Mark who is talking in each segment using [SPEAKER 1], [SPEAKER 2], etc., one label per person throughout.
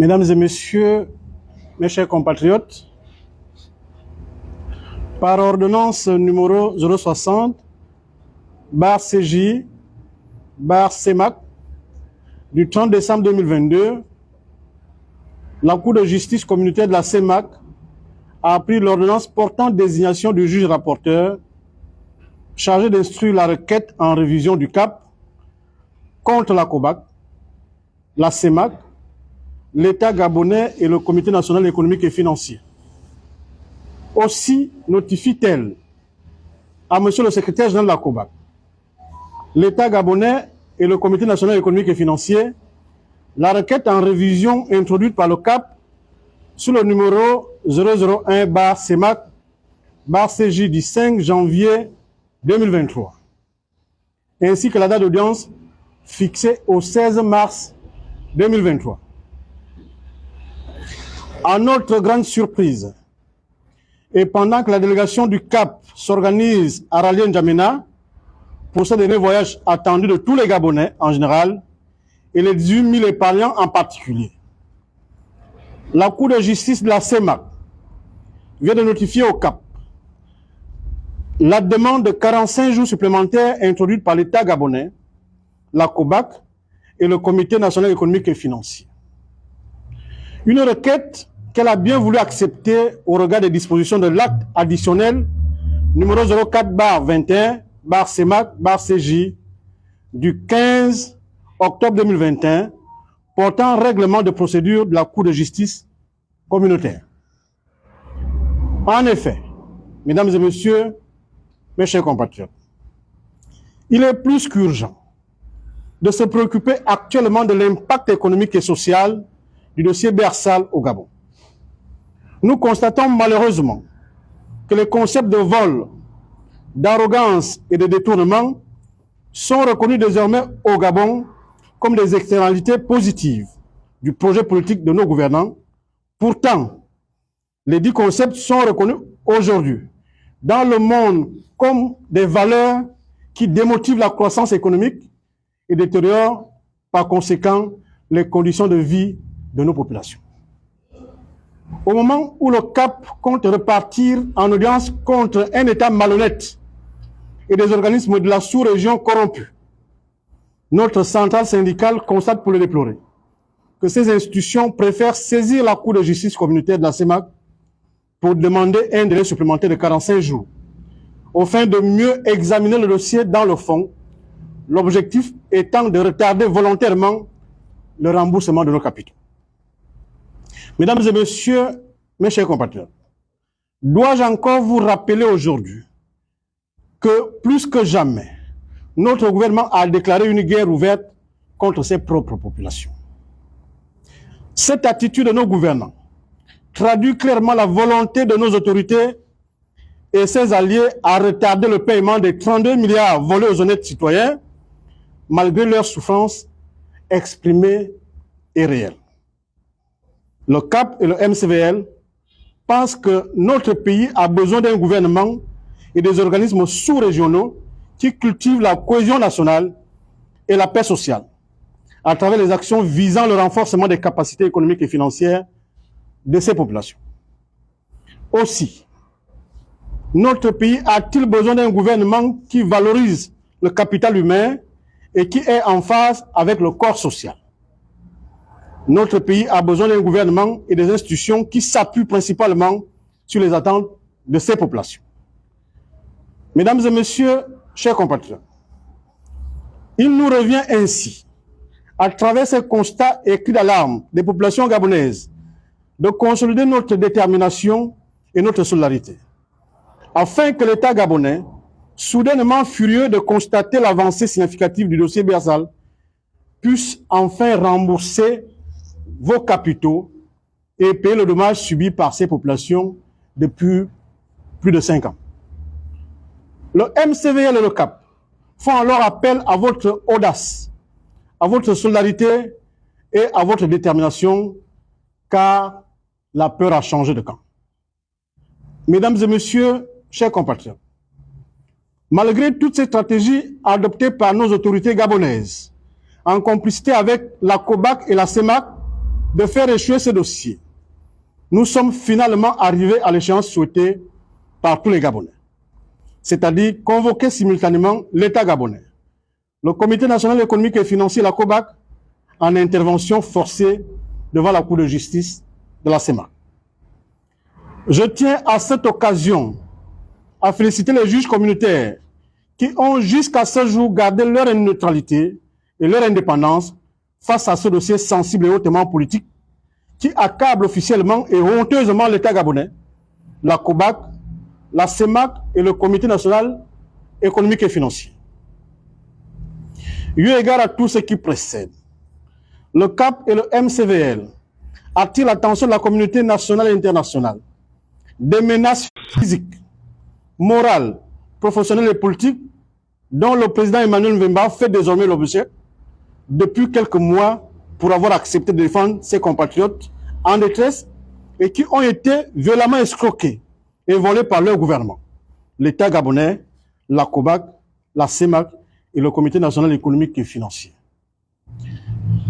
[SPEAKER 1] Mesdames et messieurs, mes chers compatriotes, par ordonnance numéro 060, bar CJ, bar CEMAC, du 30 décembre 2022, la Cour de justice communautaire de la CEMAC a pris l'ordonnance portant désignation du juge rapporteur chargé d'instruire la requête en révision du CAP contre la COBAC, la CEMAC, l'État gabonais et le Comité national économique et financier. Aussi notifie-t-elle à Monsieur le secrétaire général de la COBAC, l'État gabonais et le Comité national économique et financier la requête en révision introduite par le CAP sur le numéro 001 bar CEMAC bar CJ du 5 janvier 2023, ainsi que la date d'audience fixée au 16 mars 2023. À notre grande surprise, et pendant que la délégation du CAP s'organise à Raleigh N'Djamena pour ce dernier voyage attendu de tous les Gabonais en général et les 18 000 épargnants en particulier, la Cour de justice de la CEMAC vient de notifier au CAP la demande de 45 jours supplémentaires introduite par l'État gabonais, la COBAC et le Comité national économique et financier. Une requête qu'elle a bien voulu accepter au regard des dispositions de l'acte additionnel numéro 04 bar 21 bar CEMAC bar CJ du 15 octobre 2021 portant règlement de procédure de la Cour de justice communautaire. En effet, mesdames et messieurs, mes chers compatriotes, il est plus qu'urgent de se préoccuper actuellement de l'impact économique et social du dossier Bersal au Gabon. Nous constatons malheureusement que les concepts de vol, d'arrogance et de détournement sont reconnus désormais au Gabon comme des externalités positives du projet politique de nos gouvernants. Pourtant, les dix concepts sont reconnus aujourd'hui dans le monde comme des valeurs qui démotivent la croissance économique et détériorent par conséquent les conditions de vie de nos populations. Au moment où le CAP compte repartir en audience contre un État malhonnête et des organismes de la sous-région corrompus, notre centrale syndicale constate pour le déplorer que ces institutions préfèrent saisir la Cour de justice communautaire de la CEMAC pour demander un délai supplémentaire de 45 jours, afin de mieux examiner le dossier dans le fond, l'objectif étant de retarder volontairement le remboursement de nos capitaux. Mesdames et messieurs, mes chers compatriotes, dois-je encore vous rappeler aujourd'hui que plus que jamais, notre gouvernement a déclaré une guerre ouverte contre ses propres populations? Cette attitude de nos gouvernants traduit clairement la volonté de nos autorités et ses alliés à retarder le paiement des 32 milliards volés aux honnêtes citoyens, malgré leurs souffrances exprimées et réelles. Le CAP et le MCVL pensent que notre pays a besoin d'un gouvernement et des organismes sous-régionaux qui cultivent la cohésion nationale et la paix sociale à travers les actions visant le renforcement des capacités économiques et financières de ces populations. Aussi, notre pays a-t-il besoin d'un gouvernement qui valorise le capital humain et qui est en phase avec le corps social? Notre pays a besoin d'un gouvernement et des institutions qui s'appuient principalement sur les attentes de ces populations. Mesdames et messieurs, chers compatriotes, il nous revient ainsi, à travers ces constats et cris d'alarme des populations gabonaises, de consolider notre détermination et notre solidarité, afin que l'État gabonais, soudainement furieux de constater l'avancée significative du dossier Bersal, puisse enfin rembourser vos capitaux et payer le dommage subi par ces populations depuis plus de cinq ans. Le MCVL et le CAP font alors appel à votre audace, à votre solidarité et à votre détermination, car la peur a changé de camp. Mesdames et messieurs, chers compatriotes, malgré toutes ces stratégies adoptées par nos autorités gabonaises, en complicité avec la COBAC et la CEMAC, de faire échouer ce dossier, nous sommes finalement arrivés à l'échéance souhaitée par tous les Gabonais, c'est-à-dire convoquer simultanément l'État gabonais, le Comité national économique et financier, la COBAC, en intervention forcée devant la Cour de justice de la CEMA. Je tiens à cette occasion à féliciter les juges communautaires qui ont jusqu'à ce jour gardé leur neutralité et leur indépendance face à ce dossier sensible et hautement politique qui accable officiellement et honteusement l'État gabonais, la COBAC, la CEMAC et le Comité national économique et financier. Eu égard à tout ce qui précède, le CAP et le MCVL attirent l'attention de la communauté nationale et internationale des menaces physiques, morales, professionnelles et politiques dont le président Emmanuel Mbemba fait désormais l'objet depuis quelques mois pour avoir accepté de défendre ses compatriotes en détresse et qui ont été violemment escroqués et volés par leur gouvernement. L'État gabonais, la COBAC, la CEMAC et le Comité national économique et financier.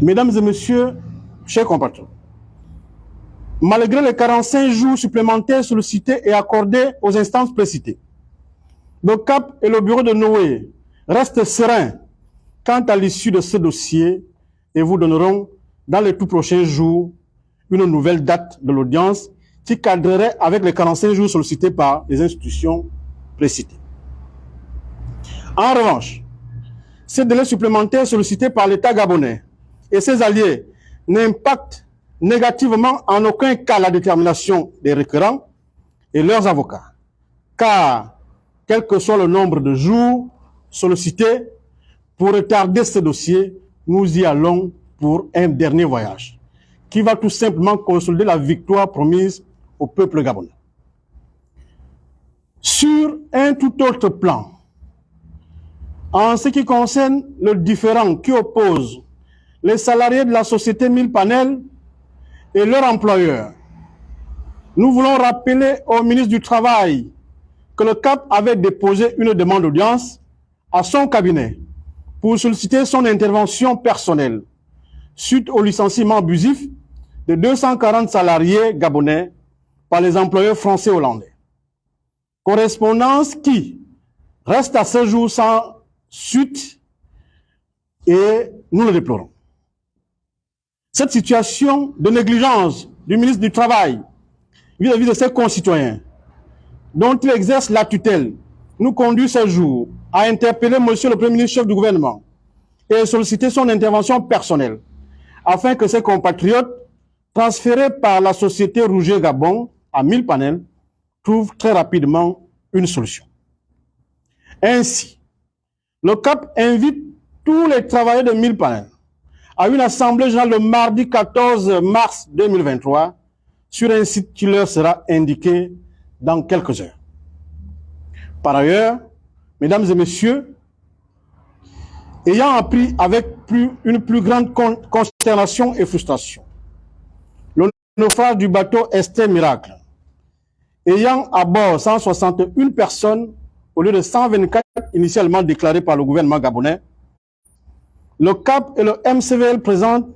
[SPEAKER 1] Mesdames et messieurs, chers compatriotes, malgré les 45 jours supplémentaires sollicités et accordés aux instances précitées, le CAP et le bureau de Noé restent sereins quant à l'issue de ce dossier et vous donneront dans les tout prochains jours une nouvelle date de l'audience qui cadrerait avec les 45 jours sollicités par les institutions précitées. En revanche, ces délais supplémentaires sollicités par l'État gabonais et ses alliés n'impactent négativement en aucun cas la détermination des requérants et leurs avocats, car quel que soit le nombre de jours sollicités pour retarder ce dossier, nous y allons pour un dernier voyage, qui va tout simplement consolider la victoire promise au peuple gabonais. Sur un tout autre plan, en ce qui concerne le différent qui oppose les salariés de la société Mille Panel et leurs employeurs, nous voulons rappeler au ministre du Travail que le CAP avait déposé une demande d'audience à son cabinet pour solliciter son intervention personnelle suite au licenciement abusif de 240 salariés gabonais par les employeurs français hollandais. Correspondance qui reste à ce jour sans suite et nous le déplorons. Cette situation de négligence du ministre du Travail vis-à-vis de ses concitoyens, dont il exerce la tutelle, nous conduit ce jour à interpeller Monsieur le Premier ministre chef du gouvernement et solliciter son intervention personnelle afin que ses compatriotes transférés par la société Rouget Gabon à 1000 panels trouvent très rapidement une solution. Ainsi, le CAP invite tous les travailleurs de 1000 panels à une assemblée générale le mardi 14 mars 2023 sur un site qui leur sera indiqué dans quelques heures. Par ailleurs, mesdames et messieurs, ayant appris avec une plus grande consternation et frustration le naufrage du bateau Esther Miracle, ayant à bord 161 personnes au lieu de 124 initialement déclarées par le gouvernement gabonais, le CAP et le MCVL présentent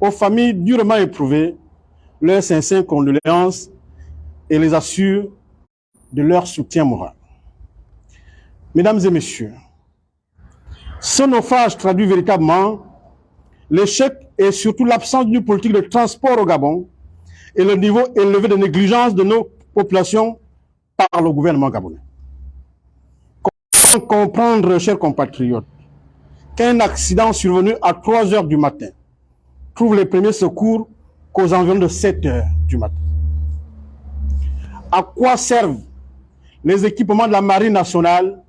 [SPEAKER 1] aux familles durement éprouvées leurs sincères condoléances et les assurent de leur soutien moral. Mesdames et messieurs, ce naufrage traduit véritablement l'échec et surtout l'absence d'une politique de transport au Gabon et le niveau élevé de négligence de nos populations par le gouvernement gabonais. Comment comprendre, chers compatriotes, qu'un accident survenu à 3 heures du matin trouve les premiers secours qu'aux environs de 7 heures du matin? À quoi servent les équipements de la Marine nationale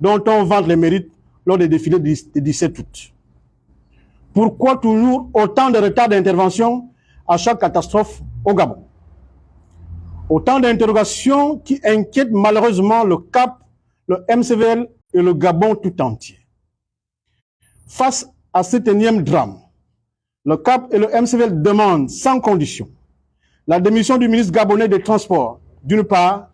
[SPEAKER 1] dont on vante les mérites lors des défilés du 17 août. Pourquoi toujours autant de retard d'intervention à chaque catastrophe au Gabon? Autant d'interrogations qui inquiètent malheureusement le CAP, le MCVL et le Gabon tout entier. Face à cet énième drame, le CAP et le MCVL demandent sans condition la démission du ministre gabonais des Transports, d'une part,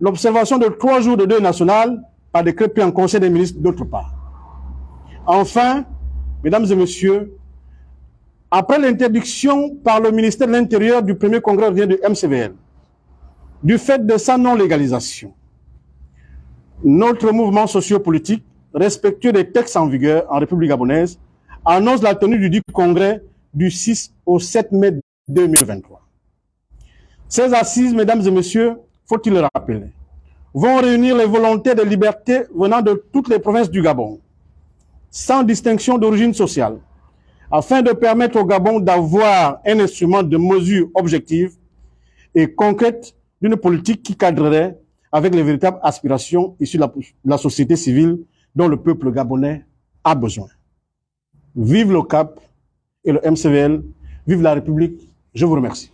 [SPEAKER 1] l'observation de trois jours de deuil national par décret pris en Conseil des ministres d'autre part. Enfin, mesdames et messieurs, après l'interdiction par le ministère de l'Intérieur du premier congrès du MCVL, du fait de sa non-légalisation, notre mouvement sociopolitique, respectueux des textes en vigueur en République gabonaise, annonce la tenue du dit congrès du 6 au 7 mai 2023. Ces assises, mesdames et messieurs, faut-il le rappeler, vont réunir les volontés de liberté venant de toutes les provinces du Gabon, sans distinction d'origine sociale, afin de permettre au Gabon d'avoir un instrument de mesure objective et concrète d'une politique qui cadrerait avec les véritables aspirations issues de la, société civile dont le peuple gabonais a besoin. Vive le CAP et le MCVL, vive la République, je vous remercie.